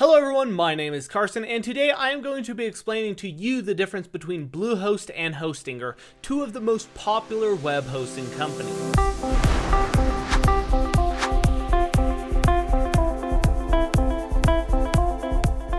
Hello everyone, my name is Carson, and today I am going to be explaining to you the difference between Bluehost and Hostinger, two of the most popular web hosting companies.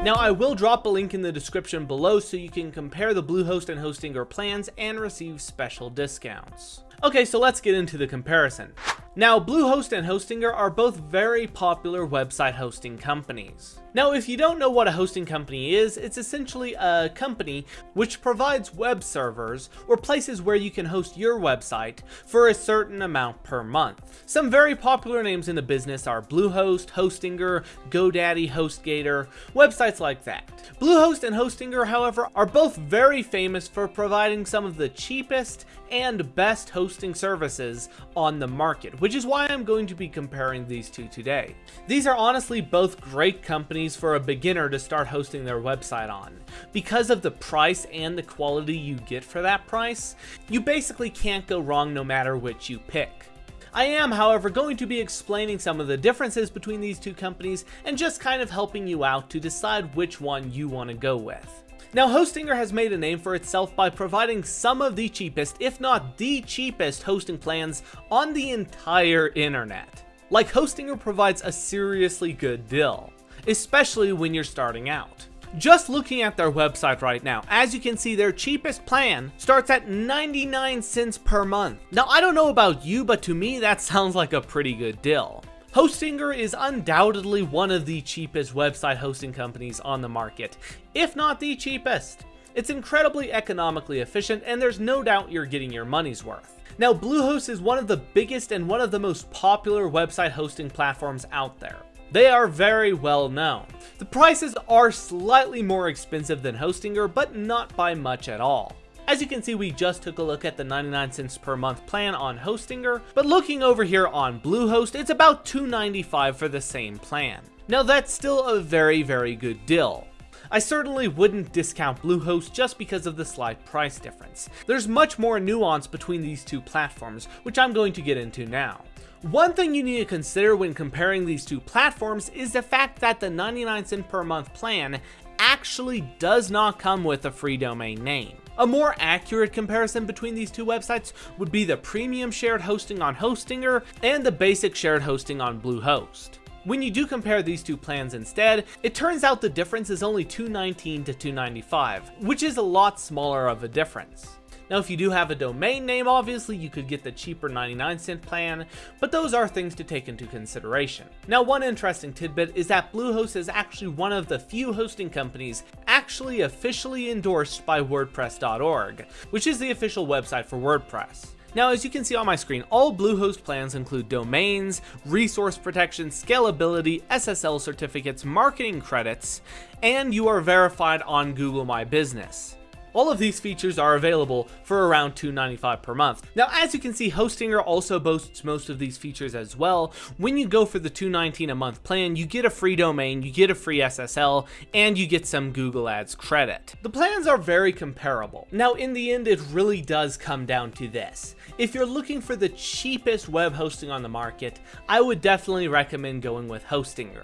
Now I will drop a link in the description below so you can compare the Bluehost and Hostinger plans and receive special discounts. Okay, so let's get into the comparison. Now, Bluehost and Hostinger are both very popular website hosting companies. Now, if you don't know what a hosting company is, it's essentially a company which provides web servers or places where you can host your website for a certain amount per month. Some very popular names in the business are Bluehost, Hostinger, GoDaddy, HostGator, websites like that. Bluehost and Hostinger, however, are both very famous for providing some of the cheapest and best hosting services on the market, which is why I'm going to be comparing these two today. These are honestly both great companies for a beginner to start hosting their website on. Because of the price and the quality you get for that price, you basically can't go wrong no matter which you pick. I am, however, going to be explaining some of the differences between these two companies and just kind of helping you out to decide which one you want to go with. Now, Hostinger has made a name for itself by providing some of the cheapest, if not the cheapest, hosting plans on the entire internet. Like, Hostinger provides a seriously good deal, especially when you're starting out. Just looking at their website right now, as you can see, their cheapest plan starts at 99 cents per month. Now, I don't know about you, but to me, that sounds like a pretty good deal. Hostinger is undoubtedly one of the cheapest website hosting companies on the market, if not the cheapest. It's incredibly economically efficient and there's no doubt you're getting your money's worth. Now Bluehost is one of the biggest and one of the most popular website hosting platforms out there. They are very well known. The prices are slightly more expensive than Hostinger, but not by much at all. As you can see, we just took a look at the 99 cents per month plan on Hostinger, but looking over here on Bluehost, it's about 295 for the same plan. Now that's still a very, very good deal. I certainly wouldn't discount Bluehost just because of the slight price difference. There's much more nuance between these two platforms, which I'm going to get into now. One thing you need to consider when comparing these two platforms is the fact that the 99 cent per month plan actually does not come with a free domain name. A more accurate comparison between these two websites would be the premium shared hosting on Hostinger and the basic shared hosting on Bluehost. When you do compare these two plans instead, it turns out the difference is only 219 to 295, which is a lot smaller of a difference. Now, if you do have a domain name, obviously you could get the cheaper 99 cent plan, but those are things to take into consideration. Now, one interesting tidbit is that Bluehost is actually one of the few hosting companies actually officially endorsed by WordPress.org, which is the official website for WordPress. Now, as you can see on my screen, all Bluehost plans include domains, resource protection, scalability, SSL certificates, marketing credits, and you are verified on Google My Business. All of these features are available for around $2.95 per month. Now, as you can see, Hostinger also boasts most of these features as well. When you go for the $2.19 a month plan, you get a free domain, you get a free SSL, and you get some Google Ads credit. The plans are very comparable. Now, in the end, it really does come down to this. If you're looking for the cheapest web hosting on the market, I would definitely recommend going with Hostinger.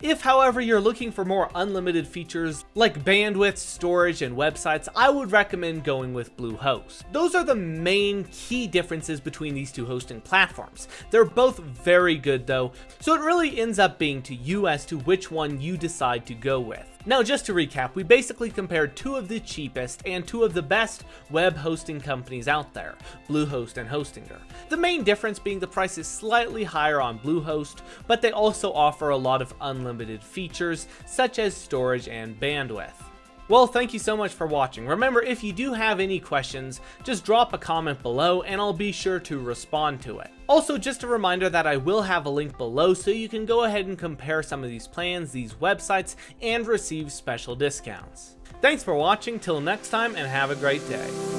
If, however, you're looking for more unlimited features like bandwidth, storage, and websites, I would recommend going with Bluehost. Those are the main key differences between these two hosting platforms. They're both very good though, so it really ends up being to you as to which one you decide to go with. Now, just to recap, we basically compared two of the cheapest and two of the best web hosting companies out there, Bluehost and Hostinger. The main difference being the price is slightly higher on Bluehost, but they also offer a lot of unlimited features, such as storage and bandwidth. Well, thank you so much for watching. Remember, if you do have any questions, just drop a comment below and I'll be sure to respond to it. Also, just a reminder that I will have a link below so you can go ahead and compare some of these plans, these websites, and receive special discounts. Thanks for watching, till next time, and have a great day.